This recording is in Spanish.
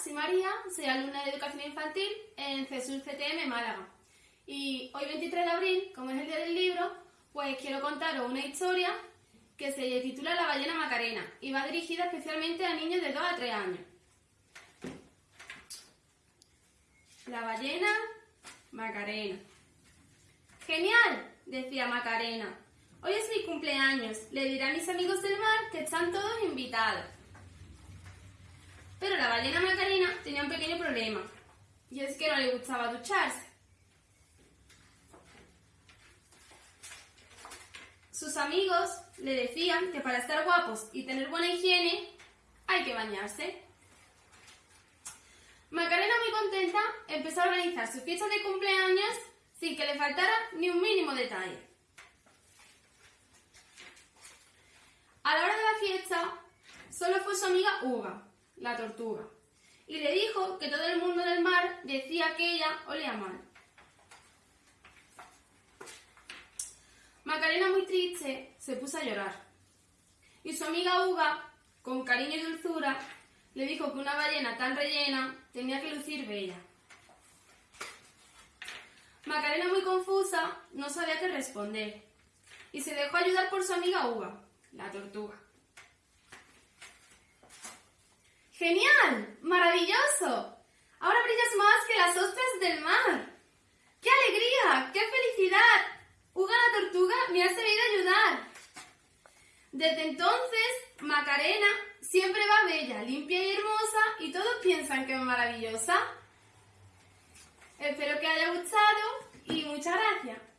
Soy María, soy alumna de Educación Infantil en CESUR CTM Málaga. Y hoy 23 de abril, como es el día del libro, pues quiero contaros una historia que se titula La ballena Macarena y va dirigida especialmente a niños de 2 a 3 años. La ballena Macarena. ¡Genial! decía Macarena. Hoy es mi cumpleaños. Le diré a mis amigos del mar que están todos invitados. Pero la ballena Macarena tenía un pequeño problema. Y es que no le gustaba ducharse. Sus amigos le decían que para estar guapos y tener buena higiene hay que bañarse. Macarena, muy contenta, empezó a organizar su fiesta de cumpleaños sin que le faltara ni un mínimo detalle. A la hora de la fiesta, solo fue su amiga Uga, la tortuga, y le dijo que todo el mundo del mar decía que ella olía mal. Macarena, muy triste, se puso a llorar. Y su amiga Uga, con cariño y dulzura, le dijo que una ballena tan rellena tenía que lucir bella. Macarena, muy confusa, no sabía qué responder y se dejó ayudar por su amiga Uga, la tortuga. ¡Genial! ¡Maravilloso! Ahora brillas más que las ostras del mar. ¡Qué alegría! ¡Qué felicidad! Uga la tortuga me ha sabido ayudar. Desde entonces, Macarena siempre va bella, limpia y hermosa y todos piensan que es maravillosa. Espero que haya gustado y muchas gracias.